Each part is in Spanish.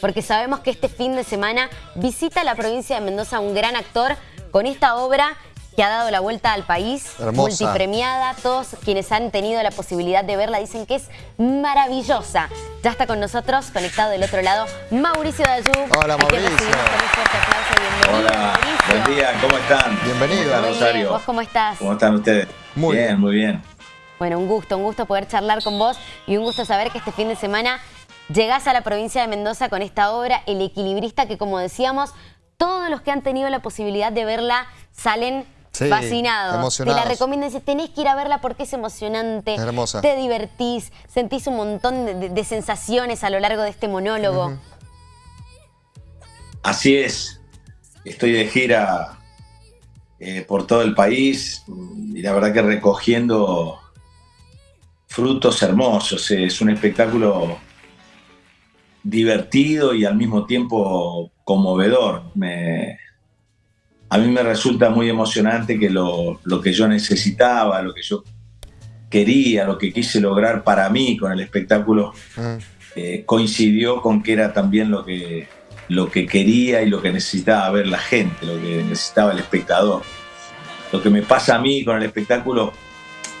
porque sabemos que este fin de semana visita la provincia de Mendoza un gran actor con esta obra que ha dado la vuelta al país, Hermosa. multipremiada. Todos quienes han tenido la posibilidad de verla dicen que es maravillosa. Ya está con nosotros, conectado del otro lado, Mauricio Dayú. Hola, Mauricio. con. Bienvenido, Hola, Mauricio. buen día, ¿cómo están? Bienvenido. ¿Cómo están, Muy bien, Rosario? ¿Vos cómo estás? ¿Cómo están ustedes? Muy bien, bien. muy bien. Bueno, un gusto, un gusto poder charlar con vos y un gusto saber que este fin de semana llegás a la provincia de Mendoza con esta obra, El Equilibrista, que como decíamos, todos los que han tenido la posibilidad de verla salen Sí, fascinados. emocionados. Te la recomiendo, dices, tenés que ir a verla porque es emocionante, Es hermosa. te divertís, sentís un montón de, de- de sensaciones a lo largo de este monólogo. Así es. Estoy de gira eh, por todo el país y la verdad que recogiendo frutos hermosos. Es un espectáculo divertido y al mismo tiempo conmovedor. Me- a mí me resulta muy emocionante que lo, lo que yo necesitaba, lo que yo quería, lo que quise lograr para mí con el espectáculo, Mm. eh, coincidió con que era también lo que, lo que quería y lo que necesitaba ver la gente, lo que necesitaba el espectador. Lo que me pasa a mí con el espectáculo,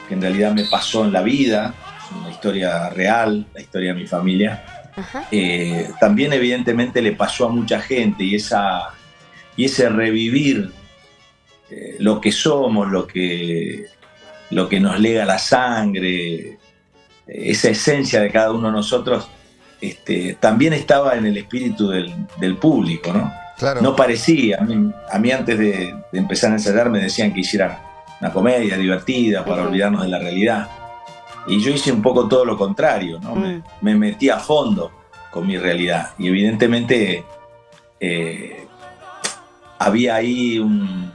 que en realidad me pasó en la vida, es una historia real, la historia de mi familia. Eh, también evidentemente le pasó a mucha gente y, esa, y ese revivir eh, lo que somos, lo que, lo que nos lega la sangre, eh, esa esencia de cada uno de nosotros, este, también estaba en el espíritu del, del público, ¿no? Claro. No parecía, a mí, a mí antes de, de empezar a ensayar me decían que hiciera una comedia divertida para olvidarnos de la realidad. Y yo hice un poco todo lo contrario, ¿no? Me, Mm. me metí a fondo con mi realidad. Y evidentemente eh, había ahí un,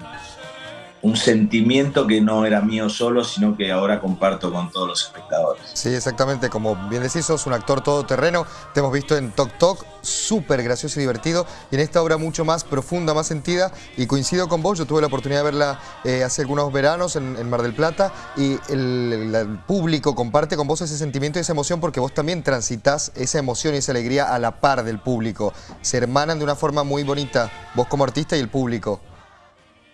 un sentimiento que no era mío solo, sino que ahora comparto con todos los espectadores. Sí, exactamente. Como bien decís, sos un actor todoterreno. Te hemos visto en Tok Tok, súper gracioso y divertido. Y en esta obra mucho más profunda, más sentida. Y coincido con vos, yo tuve la oportunidad de verla eh, hace algunos veranos en, Mar del Plata. Y el, el- el público comparte con vos ese sentimiento y esa emoción porque vos también transitas esa emoción y esa alegría a la par del público. Se hermanan de una forma muy bonita, vos como artista y el público.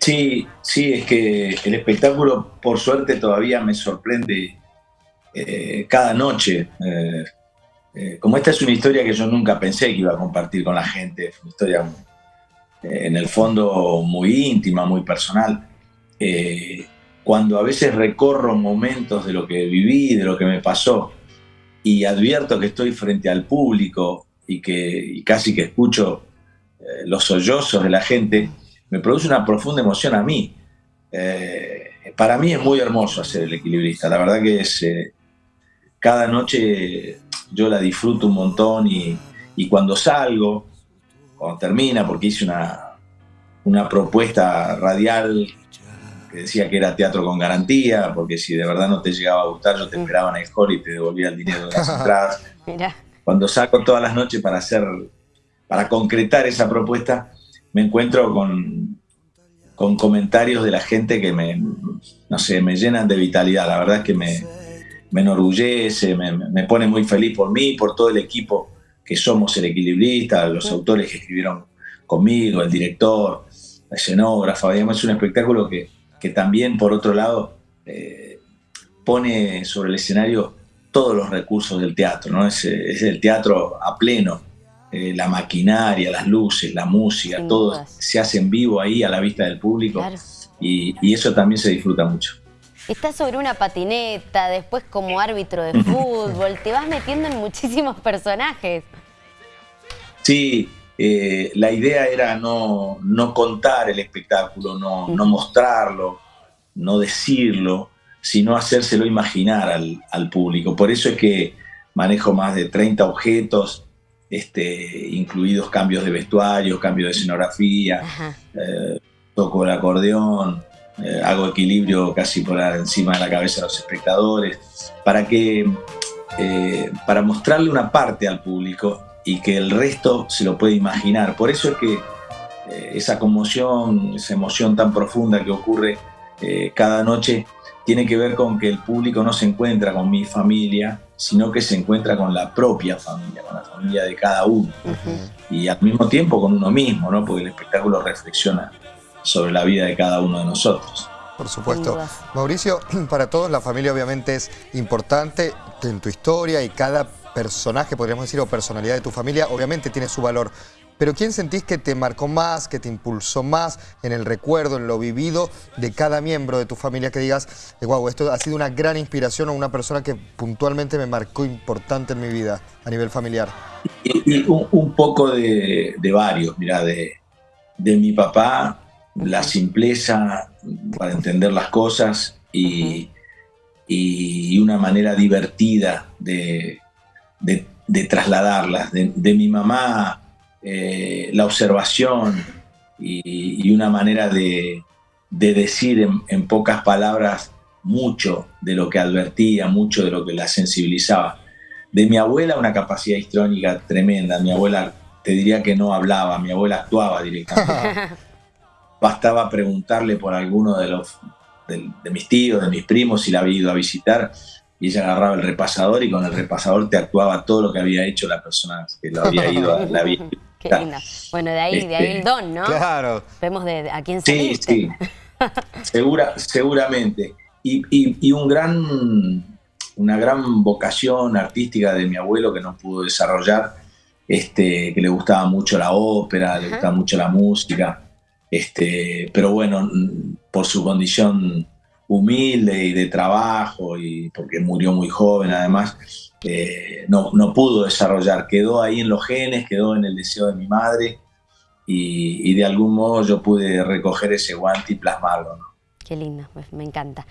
Sí, sí, es que el espectáculo, por suerte, todavía me sorprende eh, cada noche. Eh, eh, como esta es una historia que yo nunca pensé que iba a compartir con la gente, es una historia en el fondo muy íntima, muy personal. Cuando a veces recorro momentos de lo que viví, de lo que me pasó, y advierto que estoy frente al público y que y casi que escucho los sollozos de la gente, me produce una profunda emoción a mí. Eh, para mí es muy hermoso hacer el equilibrista, la verdad que es, eh, cada noche yo la disfruto un montón y, y cuando salgo, cuando termina, porque hice una, una propuesta radial que decía que era teatro con garantía, porque si de verdad no te llegaba a gustar, yo te esperaba en el hall y te devolvía el dinero de las entradas. Cuando saco todas las noches para hacer, para concretar esa propuesta, me encuentro con, con comentarios de la gente que me, no sé, me llenan de vitalidad. La verdad es que me, me enorgullece, me, pone muy feliz por mí, por todo el equipo que somos el equilibrista, los autores que escribieron conmigo, el director, la escenógrafa. Es un espectáculo que, que también, por otro lado, eh, pone sobre el escenario todos los recursos del teatro, ¿no? Es, es el teatro a pleno, eh, la maquinaria, las luces, la música, Sin todo dudas. se hace en vivo ahí a la vista del público Claro. y, y eso también se disfruta mucho. Estás sobre una patineta, después como árbitro de fútbol, te vas metiendo en muchísimos personajes. Sí, eh, la idea era no, no contar el espectáculo, no, no mostrarlo, no decirlo, sino hacérselo imaginar al, al público. Por eso es que manejo más de 30 objetos, este, incluidos cambios de vestuario, cambios de escenografía, eh, toco el acordeón, eh, hago equilibrio casi por encima de la cabeza de los espectadores, para que eh, para mostrarle una parte al público y que el resto se lo puede imaginar. Por eso es que esa conmoción, esa emoción tan profunda que ocurre cada noche, tiene que ver con que el público no se encuentra con mi familia, sino que se encuentra con la propia familia, con la familia de cada uno. Y al mismo tiempo con uno mismo, ¿no? porque el espectáculo reflexiona sobre la vida de cada uno de nosotros. Por supuesto. Mauricio, para todos la familia obviamente es importante en tu historia y cada personaje, podríamos decir, o personalidad de tu familia, obviamente tiene su valor. Pero ¿quién sentís que te marcó más, que te impulsó más en el recuerdo, en lo vivido de cada miembro de tu familia? Que digas, wow, esto ha sido una gran inspiración o una persona que puntualmente me marcó importante en mi vida a nivel familiar. Y, un, poco de, varios, mira, de, de mi papá, la simpleza para entender las cosas y, y una manera divertida de, de, trasladarlas. De, mi mamá, eh, la observación y, una manera de, decir en, pocas palabras mucho de lo que advertía, mucho de lo que la sensibilizaba. De mi abuela, una capacidad histrónica tremenda. Mi abuela, te diría que no hablaba, mi abuela actuaba directamente. Bastaba preguntarle por alguno de los de, mis tíos, de mis primos, si la había ido a visitar, y ella agarraba el repasador y con el repasador te actuaba todo lo que había hecho la persona que lo había ido a la vida. Qué linda. Bueno, de ahí, de ahí el este, don, ¿no? Claro. Vemos de, a quién Sí, sí. Segura, seguramente. Y, y, un gran, una gran vocación artística de mi abuelo que no pudo desarrollar, este, que le gustaba mucho la ópera, le gustaba mucho la música. Este, pero bueno, por su condición humilde y de trabajo, y porque murió muy joven además, eh, no, no, pudo desarrollar, quedó ahí en los genes, quedó en el deseo de mi madre y, de algún modo yo pude recoger ese guante y plasmarlo. Qué lindo, me encanta.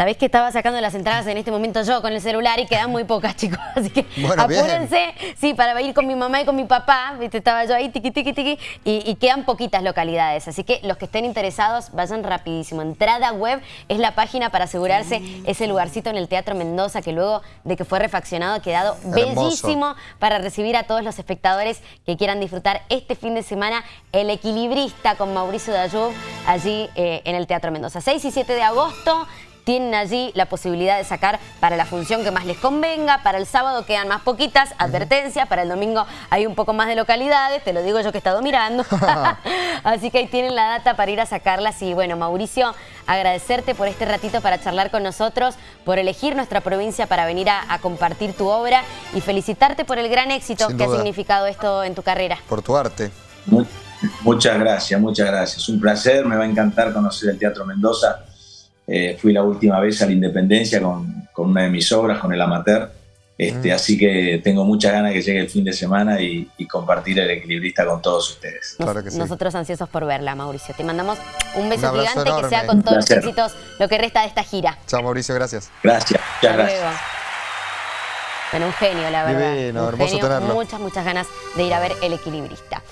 Sabés que estaba sacando las entradas en este momento yo con el celular y quedan muy pocas, chicos. Así que apúrense, sí, para ir con mi mamá y con mi papá. ¿viste? Estaba yo ahí, tiqui, tiqui, tiqui, y, quedan poquitas localidades. Así que los que estén interesados, vayan rapidísimo. Entrada web es la página para asegurarse ese lugarcito en el Teatro Mendoza que luego de que fue refaccionado ha quedado bellísimo para recibir a todos los espectadores que quieran disfrutar este fin de semana El Equilibrista con Mauricio Dayub allí eh, en el Teatro Mendoza. 6 y 7 de agosto tienen allí la posibilidad de sacar para la función que más les convenga. Para el sábado quedan más poquitas, advertencia. Para el domingo hay un poco más de localidades, te lo digo yo que he estado mirando. Así que ahí tienen la data para ir a sacarlas. Y bueno, Mauricio, agradecerte por este ratito para charlar con nosotros, por elegir nuestra provincia para venir a, compartir tu obra y felicitarte por el gran éxito que ha significado esto en tu carrera. Por tu arte. Muchas gracias, muchas gracias. Un placer, me va a encantar conocer el Teatro Mendoza eh, fui la última vez a la Independencia con, una de mis obras, con el Amateur. Este, mm. Así que tengo muchas ganas que llegue el fin de semana y, compartir el equilibrista con todos ustedes. Nosotros ansiosos por verla, Mauricio. Te mandamos un beso gigante que sea con todos los éxitos lo que resta de esta gira. Chao, Mauricio, gracias. Gracias, muchas gracias. Bueno, un genio, la verdad. Divino, hermoso tenerlo. Muchas, muchas ganas de ir a ver El Equilibrista.